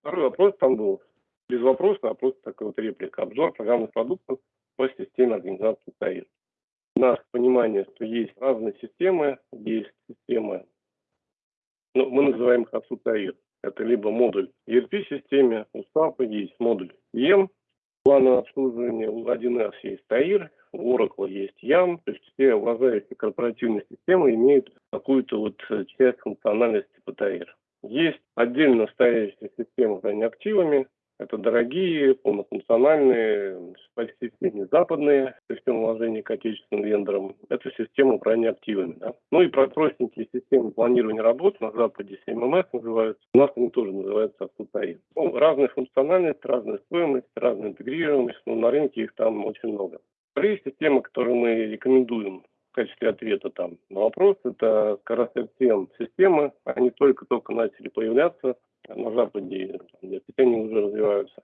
Второй вопрос там был без вопроса, а просто такой вот реплика. Обзор программных продуктов по системе организации ТАИР. У нас понимание, что есть разные системы, есть системы, ну, мы называем их АСУ-ТАИР. Это либо модуль ERP-системе, у SAP есть модуль EM, плана обслуживания, у 1С есть ТАИР, у Oracle есть YAM, то есть все уважающие корпоративные системы имеют какую-то вот часть функциональности по ТАИР. Есть отдельно стоящие системы управления активами, это дорогие, полнофункциональные, почти все не западные системы вложения к отечественным вендорам. Это система управления активами. Да? Ну и про простенькие системы планирования работ на Западе CMMS называются. У нас они тоже называются Асутаи. Ну, разная функциональность, разная стоимость, разная интегрированность. Но на рынке их там очень много. Вторые системы, которые мы рекомендуем в качестве ответа там на вопрос, это раз системы. Они только-только начали появляться на Западе, они уже развиваются.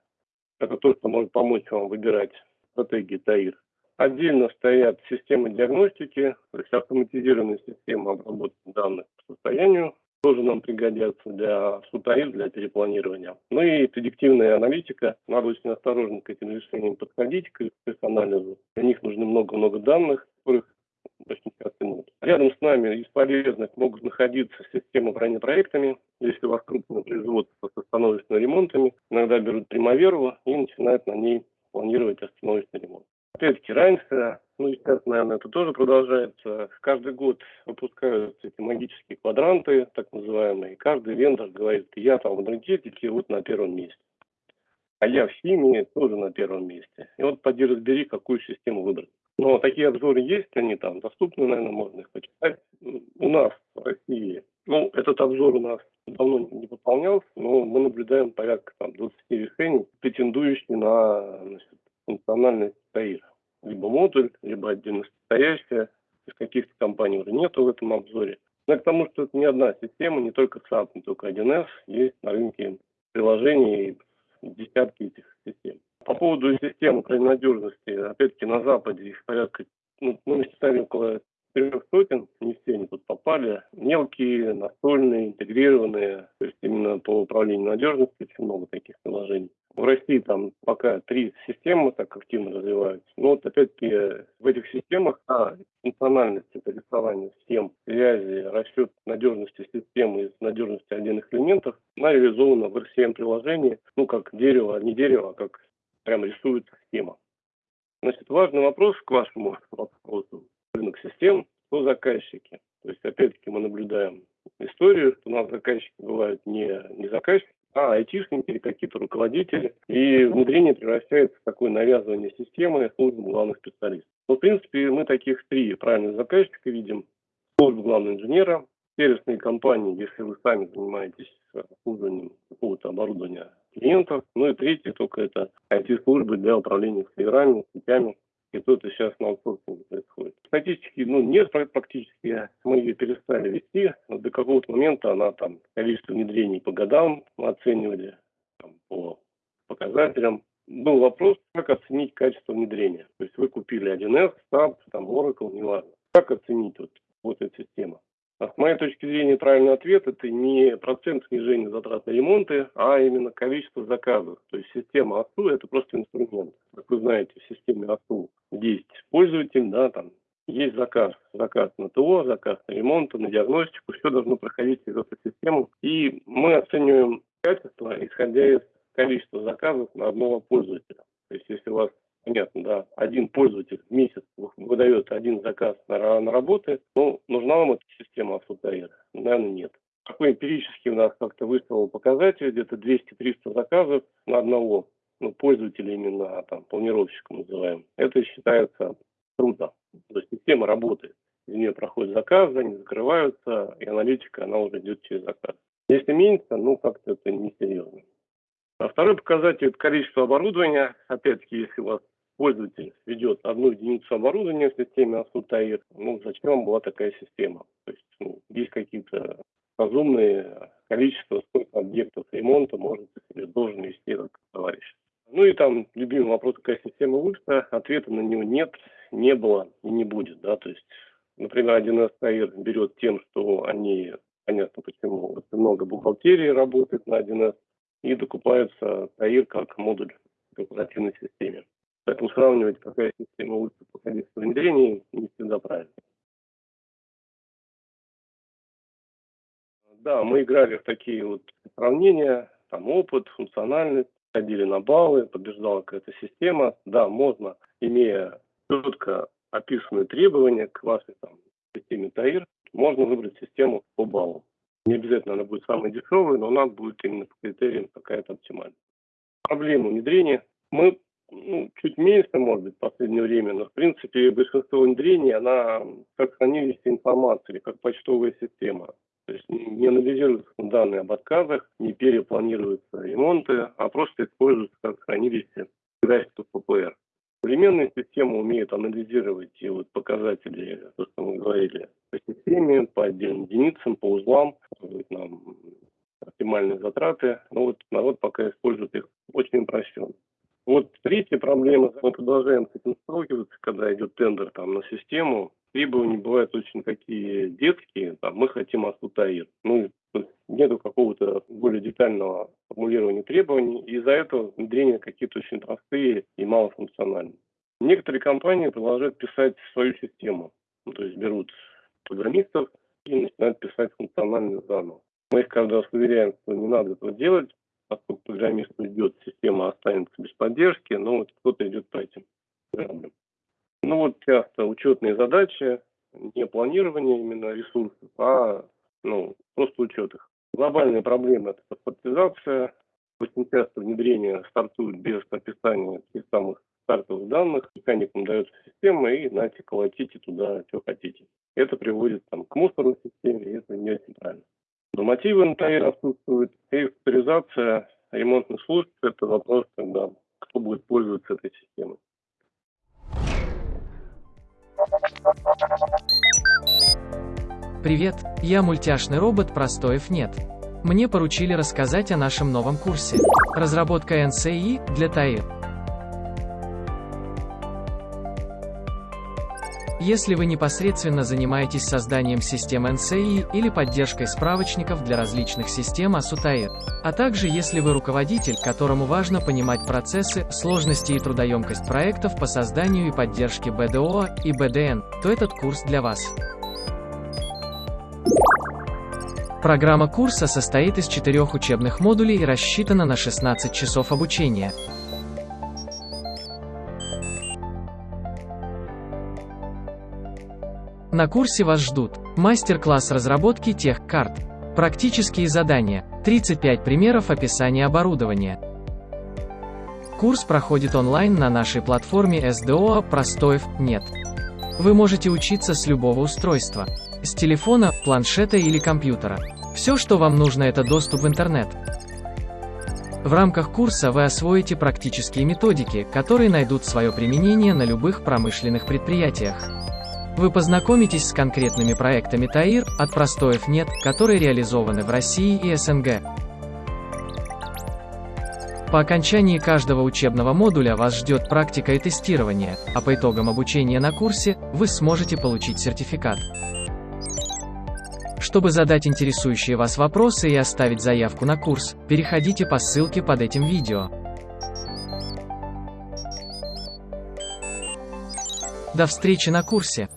Это то, что может помочь вам выбирать стратегии ТАИР. Отдельно стоят системы диагностики, то есть автоматизированные системы обработки данных по состоянию, тоже нам пригодятся для СУТАИР, для перепланирования. Ну и предиктивная аналитика. Надо очень осторожно к этим решениям подходить, к их анализу. Для них нужно много-много данных, которых очень часто нет. Рядом с нами из полезных могут находиться системы бронепроектами. Если у вас крупное производство с остановочными ремонтами, иногда берут Примаверу и начинают на ней планировать остановочный ремонт. Опять-таки раньше, ну и сейчас, наверное, это тоже продолжается. Каждый год выпускаются эти магические квадранты, так называемые. Каждый вендор говорит, я там в энергетике вот на первом месте. А я в химии тоже на первом месте. И вот поди разбери, какую систему выбрать. Но такие обзоры есть, они там доступны, наверное, можно их почитать. У нас в России, ну, этот обзор у нас давно не выполнялся, но мы наблюдаем порядка там, 20 решений, претендующих на значит, функциональность ТАИР. Либо модуль, либо отдельно стоящая. Из каких-то компаний уже нету в этом обзоре. Но к тому, что это не одна система, не только SAP, не только 1С, есть на рынке приложений десятки этих систем. По поводу системы крайней надежности, опять-таки на Западе их порядка, ну, мы насчитали около трех сотен, не все они тут попали. Мелкие, настольные, интегрированные, то есть именно по управлению надежностью очень много таких приложений. В России там пока три системы так активно развиваются. Но вот опять-таки в этих системах а, функциональность это рисование схем, связи, расчет надежности системы из надежности отдельных элементов, она реализована в RCM-приложении, ну как дерево, не дерево, а как прям рисуется схема. Значит, важный вопрос к вашему вопросу. Рынок систем, кто заказчики. То есть, опять-таки, мы наблюдаем историю, что у нас заказчики бывают не, не заказчики, а айтишники или какие-то руководители. И внедрение превращается в такое навязывание системы службы главных специалистов. Но, в принципе, мы таких три правильных заказчика видим. Служба главного инженера, сервисные компании, если вы сами занимаетесь обслуживанием какого-то оборудования клиентов. Ну и третье, только это IT-службы для управления серверами, сетями. И тут сейчас на аутсорсинге происходит. Статистики ну, нет практически, мы ее перестали вести. Но до какого-то момента она там количество внедрений по годам мы оценивали, там, по показателям. Был вопрос, как оценить качество внедрения. То есть вы купили 1С, SAP, там Oracle, неважно. Как оценить вот, вот эту систему? А с моей точки зрения, правильный ответ – это не процент снижения затрат на ремонты, а именно количество заказов. То есть система АСУ – это просто инструмент. Как вы знаете, в системе АСУ есть пользователь, да, там есть заказ. Заказ на ТО, заказ на ремонт, на диагностику. Все должно проходить через эту систему. И мы оцениваем качество, исходя из количества заказов на одного пользователя. То есть если у вас понятно, да, один пользователь в месяц выдает один заказ на, на работы, ну, нужна вам эта система автотаира? Наверное, нет. Такой эмпирический у нас как-то выставил показатель, где-то 200-300 заказов на одного ну, пользователя именно, там, планировщика называем. Это считается трудно. То есть система работает. Из нее проходят заказы, они закрываются, и аналитика, она уже идет через заказ. Если меньше, ну, как-то это несерьезно. А второй показатель – это количество оборудования. Опять-таки, если у вас пользователь ведет одну единицу оборудования в системе ASUTAIR, ну, зачем вам была такая система? То есть ну, есть какие-то разумные количества, сколько объектов ремонта может или должен вести этот товарищ. Ну и там любимый вопрос, какая система лучше, ответа на него нет, не было и не будет. Да? То есть, например, 1С ТАИР берет тем, что они, понятно почему, много бухгалтерии работает на 1С, и докупается ТАИР как модуль в оперативной системе. Поэтому сравнивать, какая система лучше подходит к внедрению, не всегда правильно. Да, мы играли в такие вот сравнения, там опыт, функциональность, ходили на баллы, побеждала какая-то система. Да, можно, имея четко описанные требования к вашей там, системе ТАИР, можно выбрать систему по баллам. Не обязательно она будет самой дешевой, но она будет именно по критериям какая-то оптимальная. Проблема внедрения. Мы ну, чуть меньше, может быть, в последнее время, но, в принципе, большинство внедрений, она как хранилище информации, как почтовая система. То есть не анализируются данные об отказах, не перепланируются ремонты, а просто используются как хранилище графиков ППР. Современные системы умеют анализировать и вот показатели, то, что мы говорили, по системе, по отдельным единицам, по узлам, нам оптимальные затраты. Но вот народ пока использует их очень упрощенно. Третья проблема, мы продолжаем с этим сталкиваться, когда идет тендер там, на систему. Требования бывают очень такие детские, там, мы хотим АСУТАИР. Ну, нету какого-то более детального формулирования требований, и из-за этого внедрения какие-то очень простые и малофункциональные. Некоторые компании продолжают писать свою систему, ну, то есть берут программистов и начинают писать функциональные заново. Мы их каждый раз уверяем, что не надо этого делать, поскольку программист уйдет, система останется без поддержки, но вот кто-то идет по этим граблям. Ну вот часто учетные задачи, не планирование именно ресурсов, а ну, просто учет их. Глобальная проблема – это паспортизация. Очень часто внедрение стартует без описания тех самых стартовых данных. Механикам дается система, и знаете, колотите туда, что хотите. Это приводит там, к мусорной системе, и это не очень правильно. Нормативы НТИ отсутствуют, и авторизация ремонтных служб – это вопрос, когда кто будет пользоваться этой системой. Привет, я мультяшный робот Простоев нет. Мне поручили рассказать о нашем новом курсе. Разработка NCI для ТАИР. Если вы непосредственно занимаетесь созданием систем NCI или поддержкой справочников для различных систем ASUTAIR, а также если вы руководитель, которому важно понимать процессы, сложности и трудоемкость проектов по созданию и поддержке BDO и BDN, то этот курс для вас. Программа курса состоит из четырех учебных модулей и рассчитана на 16 часов обучения. На курсе вас ждут мастер-класс разработки тех карт, практические задания, 35 примеров описания оборудования. Курс проходит онлайн на нашей платформе SDO «Простоев нет». Вы можете учиться с любого устройства, с телефона, планшета или компьютера. Все, что вам нужно, это доступ в интернет. В рамках курса вы освоите практические методики, которые найдут свое применение на любых промышленных предприятиях. Вы познакомитесь с конкретными проектами ТАИР, от простоев нет, которые реализованы в России и СНГ. По окончании каждого учебного модуля вас ждет практика и тестирование, а по итогам обучения на курсе, вы сможете получить сертификат. Чтобы задать интересующие вас вопросы и оставить заявку на курс, переходите по ссылке под этим видео. До встречи на курсе!